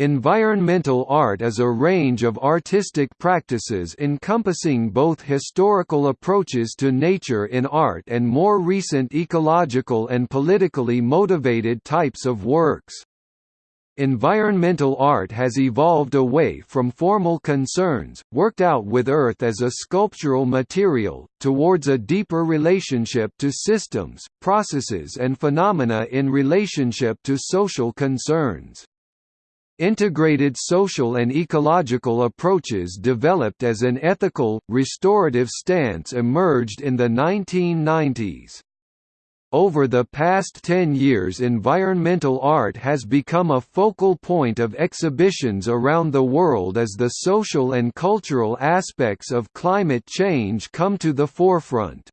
Environmental art is a range of artistic practices encompassing both historical approaches to nature in art and more recent ecological and politically motivated types of works. Environmental art has evolved away from formal concerns, worked out with earth as a sculptural material, towards a deeper relationship to systems, processes and phenomena in relationship to social concerns. Integrated social and ecological approaches developed as an ethical, restorative stance emerged in the 1990s. Over the past 10 years environmental art has become a focal point of exhibitions around the world as the social and cultural aspects of climate change come to the forefront.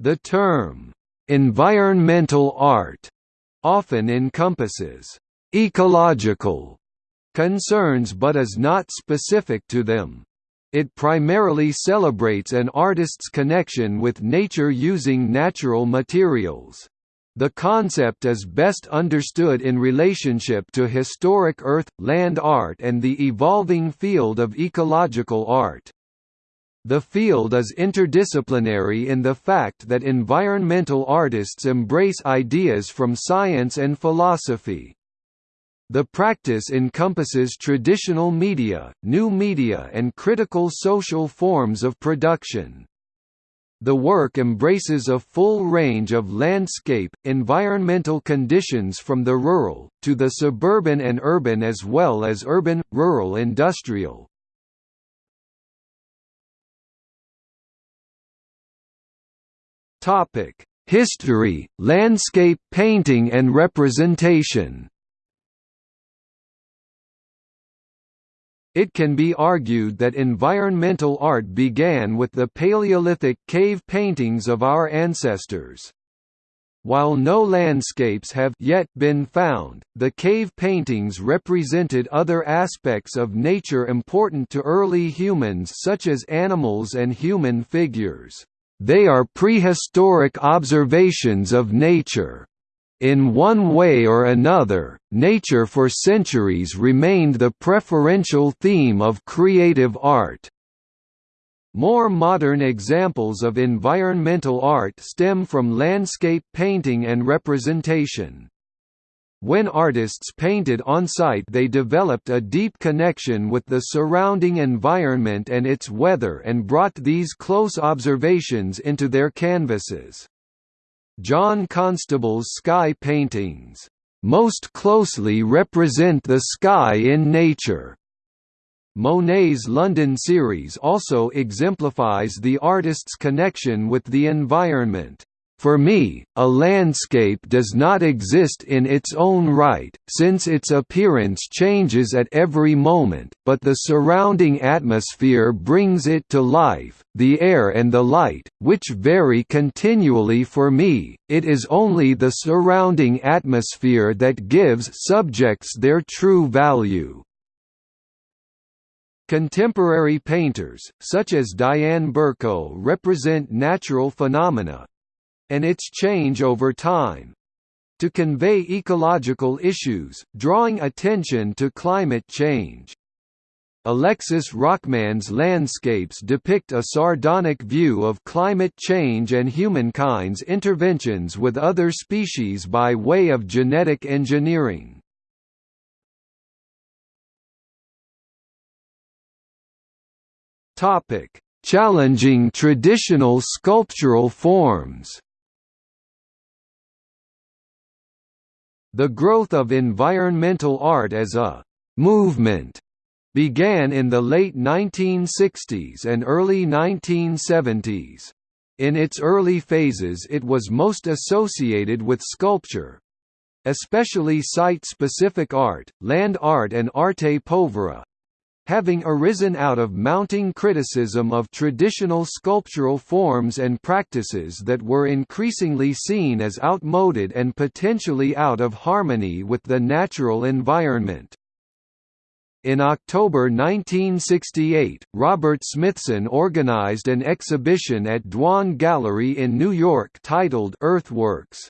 The term, "'environmental art' often encompasses ecological concerns but is not specific to them. It primarily celebrates an artist's connection with nature using natural materials. The concept is best understood in relationship to historic earth, land art and the evolving field of ecological art. The field is interdisciplinary in the fact that environmental artists embrace ideas from science and philosophy. The practice encompasses traditional media, new media and critical social forms of production. The work embraces a full range of landscape, environmental conditions from the rural, to the suburban and urban as well as urban, rural industrial. History, landscape painting and representation It can be argued that environmental art began with the Paleolithic cave paintings of our ancestors. While no landscapes have yet been found, the cave paintings represented other aspects of nature important to early humans such as animals and human figures. They are prehistoric observations of nature. In one way or another, nature for centuries remained the preferential theme of creative art. More modern examples of environmental art stem from landscape painting and representation. When artists painted on-site they developed a deep connection with the surrounding environment and its weather and brought these close observations into their canvases. John Constable's sky paintings, "...most closely represent the sky in nature." Monet's London series also exemplifies the artist's connection with the environment. For me, a landscape does not exist in its own right, since its appearance changes at every moment, but the surrounding atmosphere brings it to life, the air and the light, which vary continually for me, it is only the surrounding atmosphere that gives subjects their true value. Contemporary painters, such as Diane Burko represent natural phenomena, and its change over time to convey ecological issues, drawing attention to climate change. Alexis Rockman's landscapes depict a sardonic view of climate change and humankind's interventions with other species by way of genetic engineering. Challenging traditional sculptural forms The growth of environmental art as a «movement» began in the late 1960s and early 1970s. In its early phases it was most associated with sculpture, especially site-specific art, land art and arte povera, having arisen out of mounting criticism of traditional sculptural forms and practices that were increasingly seen as outmoded and potentially out of harmony with the natural environment. In October 1968, Robert Smithson organized an exhibition at Dwan Gallery in New York titled Earthworks.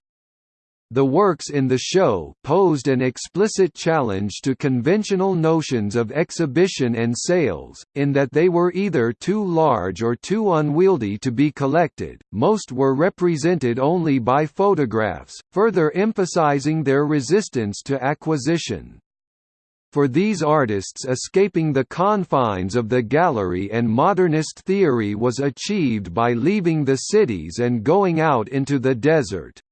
The works in the show posed an explicit challenge to conventional notions of exhibition and sales, in that they were either too large or too unwieldy to be collected. Most were represented only by photographs, further emphasizing their resistance to acquisition. For these artists escaping the confines of the gallery and modernist theory was achieved by leaving the cities and going out into the desert.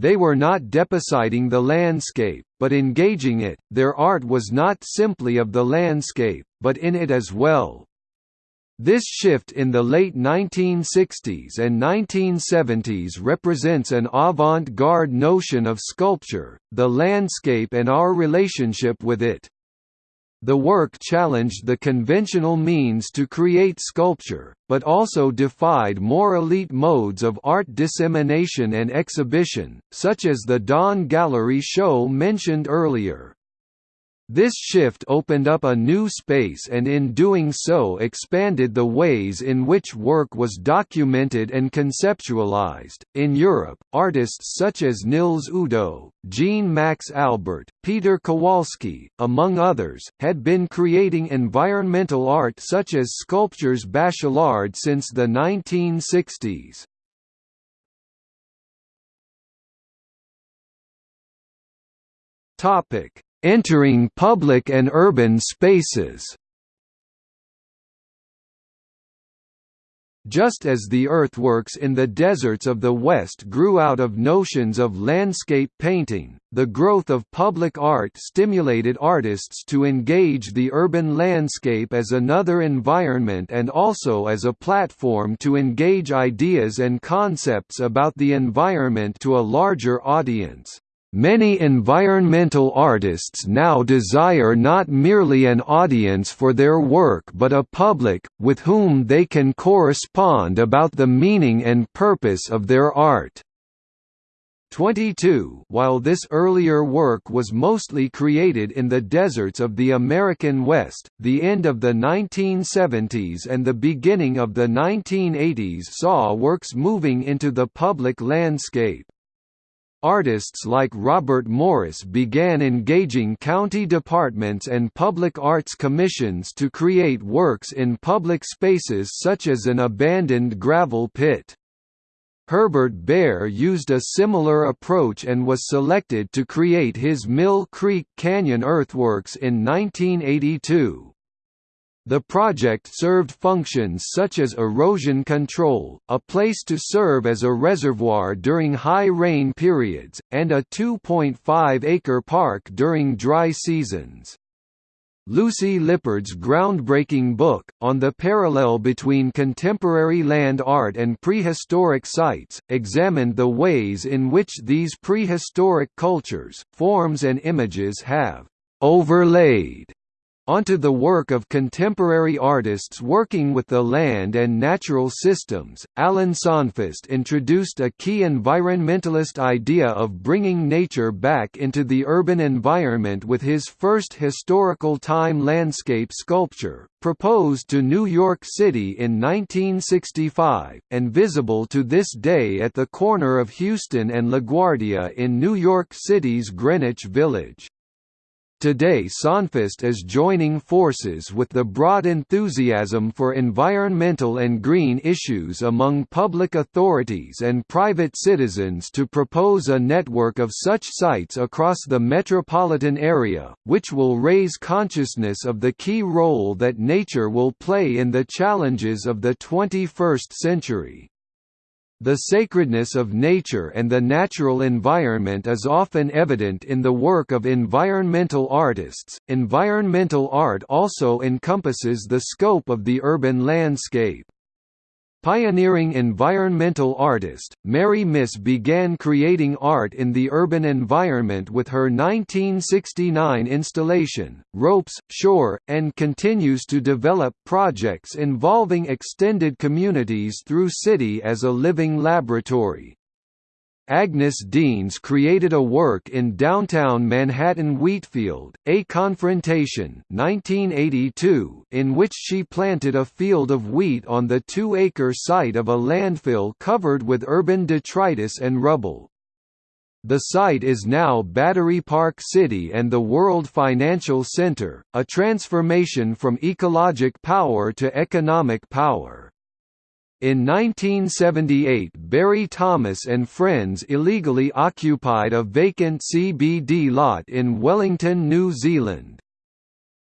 They were not depositing the landscape, but engaging it, their art was not simply of the landscape, but in it as well. This shift in the late 1960s and 1970s represents an avant-garde notion of sculpture, the landscape and our relationship with it. The work challenged the conventional means to create sculpture, but also defied more elite modes of art dissemination and exhibition, such as the Dwan Gallery show mentioned earlier. This shift opened up a new space and in doing so expanded the ways in which work was documented and conceptualized. In Europe, artists such as Nils Udo, Jean Max Albert, Peter Kowalski, among others, had been creating environmental art such as sculptures Bachelard since the 1960s. Topic Entering public and urban spaces Just as the earthworks in the deserts of the West grew out of notions of landscape painting, the growth of public art stimulated artists to engage the urban landscape as another environment and also as a platform to engage ideas and concepts about the environment to a larger audience. Many environmental artists now desire not merely an audience for their work but a public, with whom they can correspond about the meaning and purpose of their art. 22 While this earlier work was mostly created in the deserts of the American West, the end of the 1970s and the beginning of the 1980s saw works moving into the public landscape. Artists like Robert Morris began engaging county departments and public arts commissions to create works in public spaces such as an abandoned gravel pit. Herbert Bayer used a similar approach and was selected to create his Mill Creek Canyon earthworks in 1982. The project served functions such as erosion control, a place to serve as a reservoir during high rain periods, and a 2.5-acre park during dry seasons. Lucy Lippard's groundbreaking book, On the Parallel Between Contemporary Land Art and Prehistoric Sites, examined the ways in which these prehistoric cultures, forms and images have «overlaid» onto the work of contemporary artists working with the land and natural systems. Alan Sonfist introduced a key environmentalist idea of bringing nature back into the urban environment with his first historical time landscape sculpture, proposed to New York City in 1965, and visible to this day at the corner of Houston and LaGuardia in New York City's Greenwich Village. Today Sonfist is joining forces with the broad enthusiasm for environmental and green issues among public authorities and private citizens to propose a network of such sites across the metropolitan area, which will raise consciousness of the key role that nature will play in the challenges of the 21st century. The sacredness of nature and the natural environment is often evident in the work of environmental artists. Environmental art also encompasses the scope of the urban landscape. Pioneering environmental artist, Mary Miss began creating art in the urban environment with her 1969 installation, Ropes, Shore, and continues to develop projects involving extended communities through city as a living laboratory. Agnes Denes created a work in downtown Manhattan Wheatfield, A Confrontation 1982, in which she planted a field of wheat on the two-acre site of a landfill covered with urban detritus and rubble. The site is now Battery Park City and the World Financial Center, a transformation from ecologic power to economic power. In 1978 Barry Thomas and friends illegally occupied a vacant CBD lot in Wellington, New Zealand.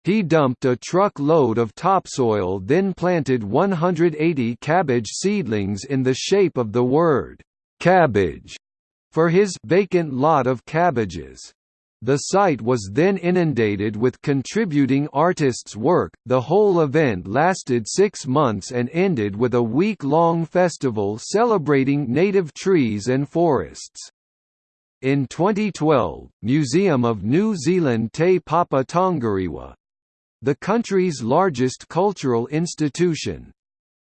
He dumped a truck-load of topsoil then planted 180 cabbage seedlings in the shape of the word, "'cabbage' for his vacant lot of cabbages. The site was then inundated with contributing artists' work. The whole event lasted six months and ended with a week long festival celebrating native trees and forests. In 2012, Museum of New Zealand Te Papa Tongarewa the country's largest cultural institution,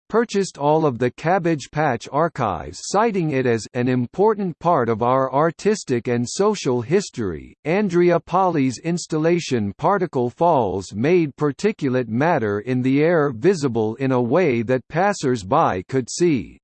purchased all of the Cabbage Patch archives citing it as an important part of our artistic and social history. Andrea Polli's installation Particle Falls made particulate matter in the air visible in a way that passers-by could see.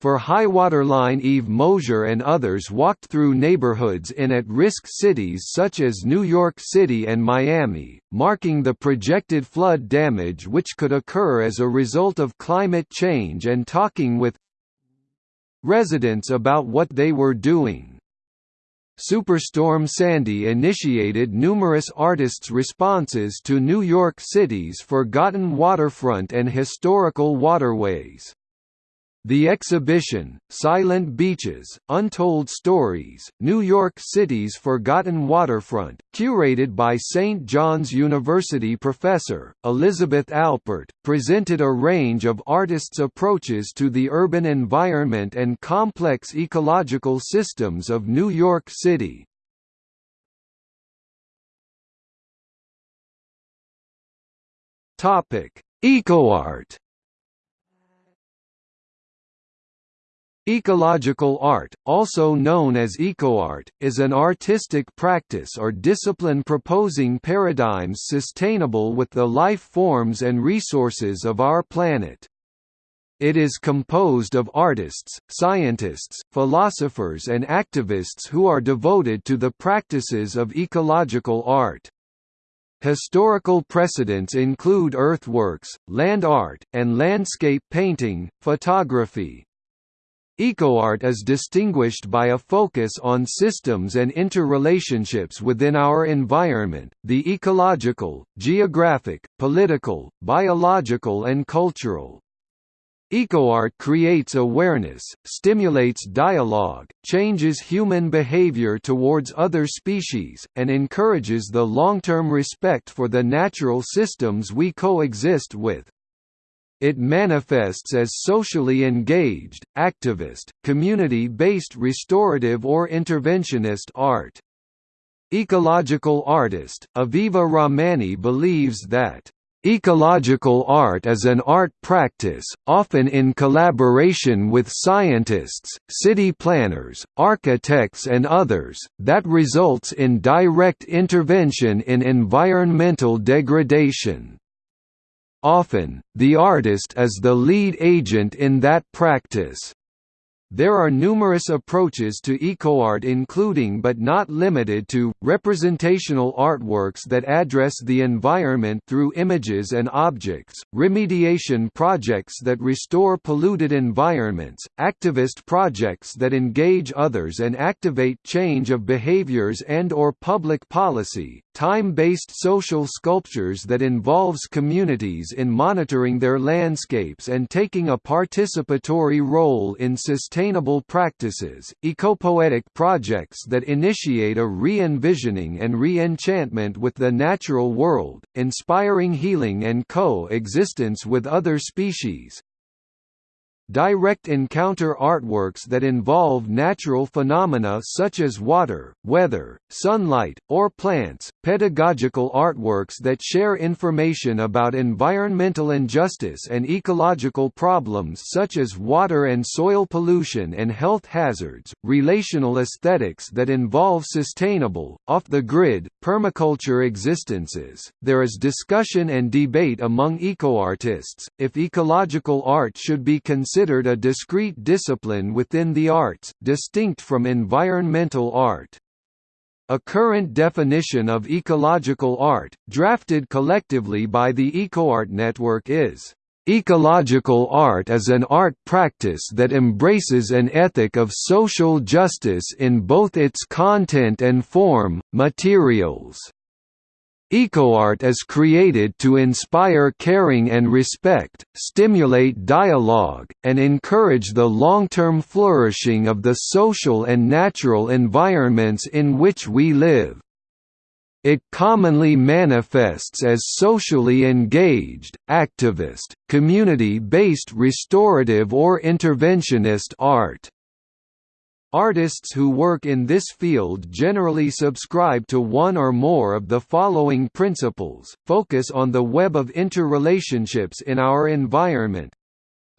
For Highwaterline Eve Mosher and others walked through neighborhoods in at-risk cities such as New York City and Miami, marking the projected flood damage which could occur as a result of climate change and talking with residents about what they were doing. Superstorm Sandy initiated numerous artists' responses to New York City's forgotten waterfront and historical waterways. The exhibition, Silent Beaches, Untold Stories, New York City's Forgotten Waterfront, curated by St. John's University professor, Elizabeth Albert, presented a range of artists' approaches to the urban environment and complex ecological systems of New York City. EcoArt Ecological art, also known as ecoart, is an artistic practice or discipline proposing paradigms sustainable with the life forms and resources of our planet. It is composed of artists, scientists, philosophers and activists who are devoted to the practices of ecological art. Historical precedents include earthworks, land art, and landscape painting, photography, EcoArt is distinguished by a focus on systems and interrelationships within our environment, the ecological, geographic, political, biological and cultural. EcoArt creates awareness, stimulates dialogue, changes human behavior towards other species, and encourages the long-term respect for the natural systems we coexist with. It manifests as socially engaged, activist, community-based restorative or interventionist art. Ecological artist, Aviva Rahmani believes that Ecological art is an art practice, often in collaboration with scientists, city planners, architects and others, that results in direct intervention in environmental degradation. Often, the artist is the lead agent in that practice. There are numerous approaches to ecoart including but not limited to, representational artworks that address the environment through images and objects, remediation projects that restore polluted environments, activist projects that engage others and activate change of behaviors and or public policy, time-based social sculptures that involves communities in monitoring their landscapes and taking a participatory role in sustaining sustainable practices, ecopoetic projects that initiate a re-envisioning and re-enchantment with the natural world, inspiring healing and co-existence with other species, direct encounter artworks that involve natural phenomena such as water, weather, sunlight, or plants, pedagogical artworks that share information about environmental injustice and ecological problems such as water and soil pollution and health hazards, relational aesthetics that involve sustainable, off-the-grid, permaculture existences. There is discussion and debate among ecoartists, if ecological art should be considered considered a discrete discipline within the arts, distinct from environmental art. A current definition of ecological art, drafted collectively by the EcoArt Network is, "...ecological art is an art practice that embraces an ethic of social justice in both its content and form, materials." EcoArt is created to inspire caring and respect, stimulate dialogue, and encourage the long-term flourishing of the social and natural environments in which we live. It commonly manifests as socially engaged, activist, community-based restorative or interventionist art. Artists who work in this field generally subscribe to one or more of the following principles, focus on the web of interrelationships in our environment,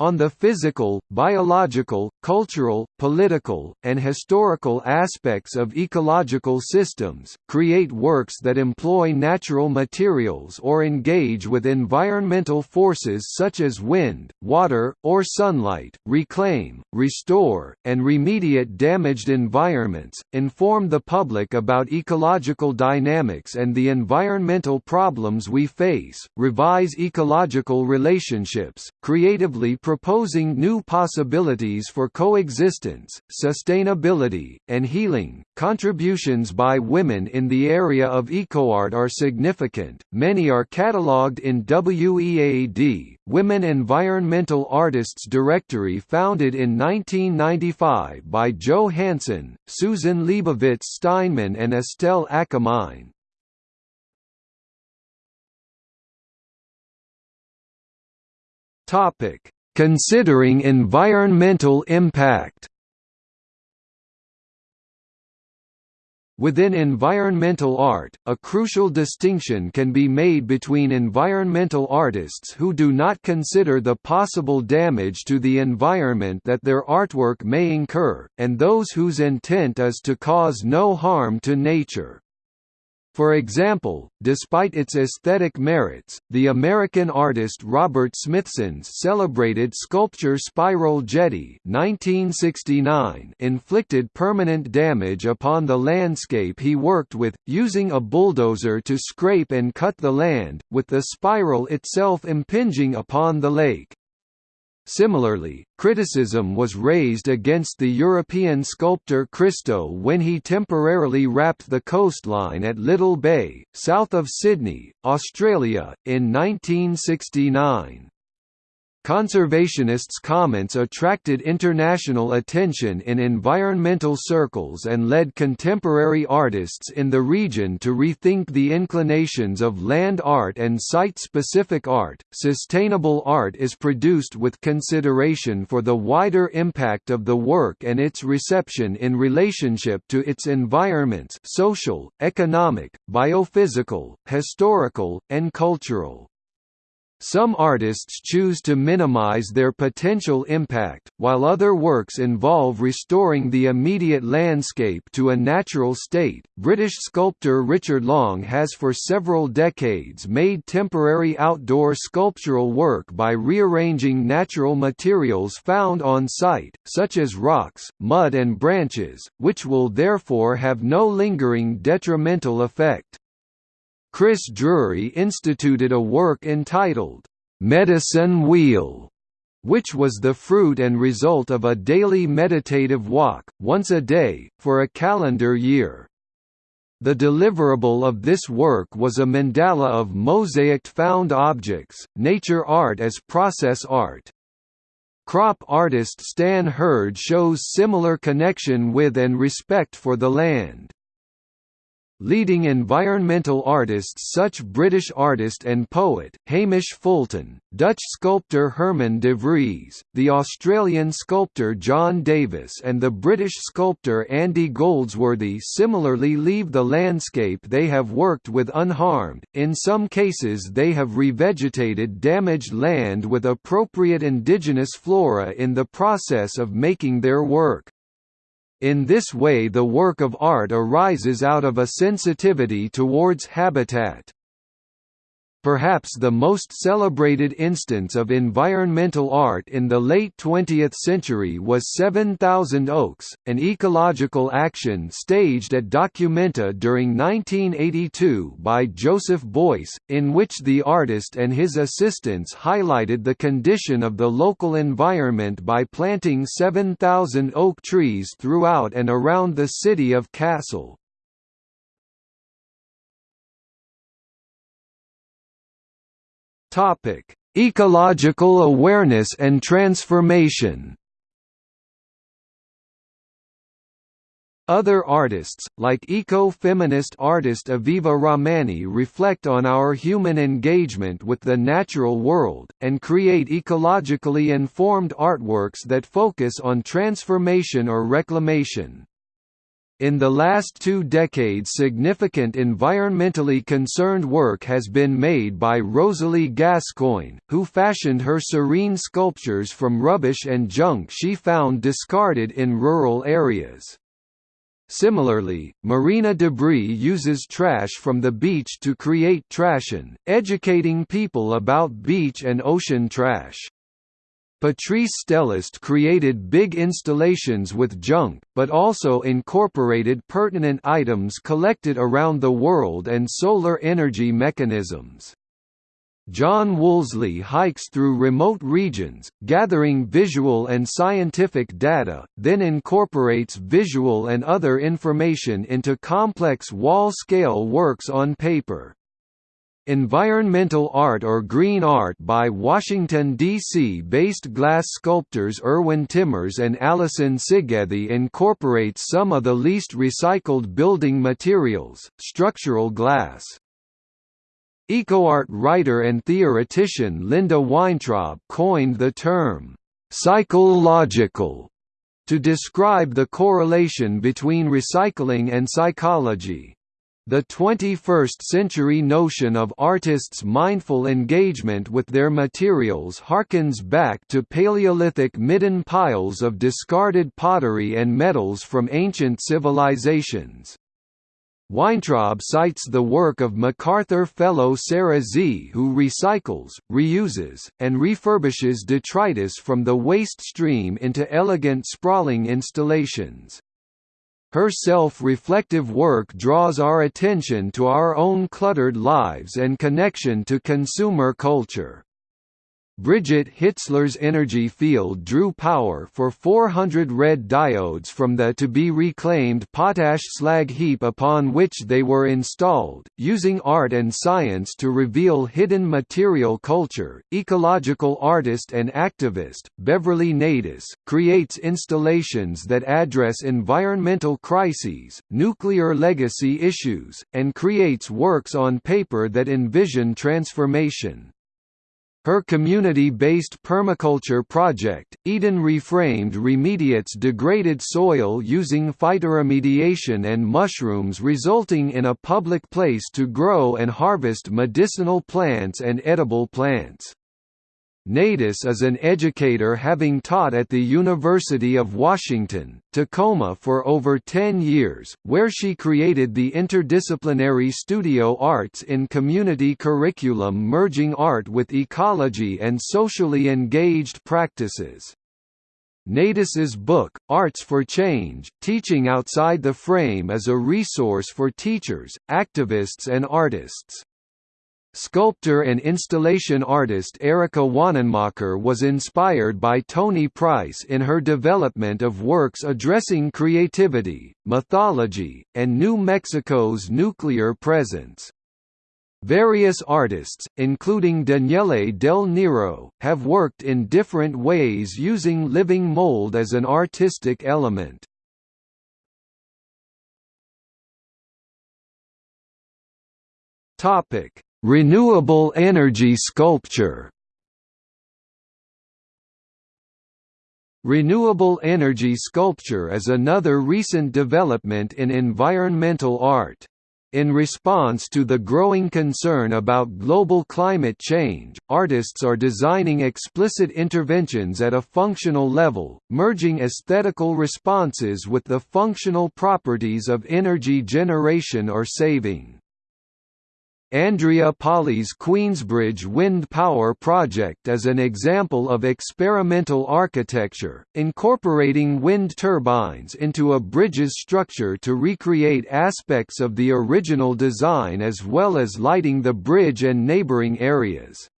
on the physical, biological, cultural, political, and historical aspects of ecological systems, create works that employ natural materials or engage with environmental forces such as wind, water, or sunlight, reclaim, restore, and remediate damaged environments, inform the public about ecological dynamics and the environmental problems we face, revise ecological relationships, creatively proposing new possibilities for coexistence, sustainability, and healing. Contributions by women in the area of ecoart are significant. Many are catalogued in WEAD, Women Environmental Artists Directory founded in 1995 by Jo Hanson, Susan Leibovitz Steinman and Estelle Akamine. Topic Considering environmental impact Within environmental art, a crucial distinction can be made between environmental artists who do not consider the possible damage to the environment that their artwork may incur, and those whose intent is to cause no harm to nature. For example, despite its aesthetic merits, the American artist Robert Smithson's celebrated sculpture Spiral Jetty 1969 inflicted permanent damage upon the landscape he worked with, using a bulldozer to scrape and cut the land, with the spiral itself impinging upon the lake. Similarly, criticism was raised against the European sculptor Christo when he temporarily wrapped the coastline at Little Bay, south of Sydney, Australia, in 1969. Conservationists' comments attracted international attention in environmental circles and led contemporary artists in the region to rethink the inclinations of land art and site specific art. Sustainable art is produced with consideration for the wider impact of the work and its reception in relationship to its environments social, economic, biophysical, historical, and cultural. Some artists choose to minimize their potential impact, while other works involve restoring the immediate landscape to a natural state. British sculptor Richard Long has for several decades made temporary outdoor sculptural work by rearranging natural materials found on site, such as rocks, mud, and branches, which will therefore have no lingering detrimental effect. Chris Drury instituted a work entitled, "'Medicine Wheel' which was the fruit and result of a daily meditative walk, once a day, for a calendar year. The deliverable of this work was a mandala of mosaicked found objects, nature art as process art. Crop artist Stan Herd shows similar connection with and respect for the land. Leading environmental artists such British artist and poet, Hamish Fulton, Dutch sculptor Herman de Vries, the Australian sculptor John Davis and the British sculptor Andy Goldsworthy similarly leave the landscape they have worked with unharmed, in some cases they have revegetated damaged land with appropriate indigenous flora in the process of making their work. In this way the work of art arises out of a sensitivity towards habitat. Perhaps the most celebrated instance of environmental art in the late 20th century was 7000 Oaks, an ecological action staged at Documenta during 1982 by Joseph Beuys, in which the artist and his assistants highlighted the condition of the local environment by planting 7,000 oak trees throughout and around the city of Kassel. Topic: Ecological awareness and transformation. Other artists, like eco-feminist artist Aviva Rahmani reflect on our human engagement with the natural world, and create ecologically informed artworks that focus on transformation or reclamation. In the last two decades significant environmentally concerned work has been made by Rosalie Gascoigne, who fashioned her serene sculptures from rubbish and junk she found discarded in rural areas. Similarly, Marina Debris uses trash from the beach to create Trashion, educating people about beach and ocean trash. Patrice Stellest created big installations with junk, but also incorporated pertinent items collected around the world and solar energy mechanisms. John Wolseley hikes through remote regions, gathering visual and scientific data, then incorporates visual and other information into complex wall-scale works on paper. Environmental art or green art by Washington, D.C.-based glass sculptors Erwin Timmers and Alison Sigethy incorporates some of the least recycled building materials, structural glass. EcoArt writer and theoretician Linda Weintraub coined the term, "...psychological", to describe the correlation between recycling and psychology. The 21st-century notion of artists' mindful engagement with their materials harkens back to Paleolithic midden piles of discarded pottery and metals from ancient civilizations. Weintraub cites the work of MacArthur Fellow Sarah Sze who recycles, reuses, and refurbishes detritus from the waste stream into elegant sprawling installations. Her self-reflective work draws our attention to our own cluttered lives and connection to consumer culture. Brigitte Hitzler's energy field drew power for 400 red diodes from the to-be-reclaimed potash slag heap upon which they were installed, using art and science to reveal hidden material culture. Ecological artist and activist, Beverly Naidus, creates installations that address environmental crises, nuclear legacy issues, and creates works on paper that envision transformation. Her community-based permaculture project, Eden Reframed remediates degraded soil using phytoremediation and mushrooms resulting in a public place to grow and harvest medicinal plants and edible plants. Naidus is an educator having taught at the University of Washington, Tacoma for over 10 years, where she created the interdisciplinary studio arts in community curriculum merging art with ecology and socially engaged practices. Naidus's book, Arts for Change, Teaching Outside the Frame is a resource for teachers, activists and artists. Sculptor and installation artist Erika Wanenmacher was inspired by Tony Price in her development of works addressing creativity, mythology, and New Mexico's nuclear presence. Various artists, including Daniele Del Nero, have worked in different ways using living mold as an artistic element. Topic Renewable energy sculpture Renewable energy sculpture is another recent development in environmental art. In response to the growing concern about global climate change, artists are designing explicit interventions at a functional level, merging aesthetical responses with the functional properties of energy generation or saving. Andrea Polli's Queensbridge Wind Power Project is an example of experimental architecture, incorporating wind turbines into a bridge's structure to recreate aspects of the original design as well as lighting the bridge and neighbouring areas.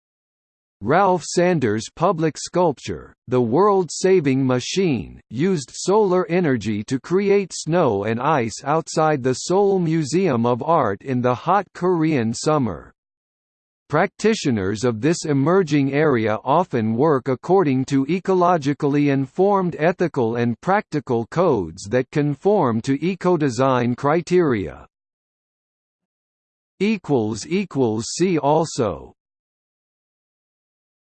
Ralph Sanders' public sculpture, The World-Saving Machine, used solar energy to create snow and ice outside the Seoul Museum of Art in the hot Korean summer. Practitioners of this emerging area often work according to ecologically informed ethical and practical codes that conform to ecodesign criteria. See also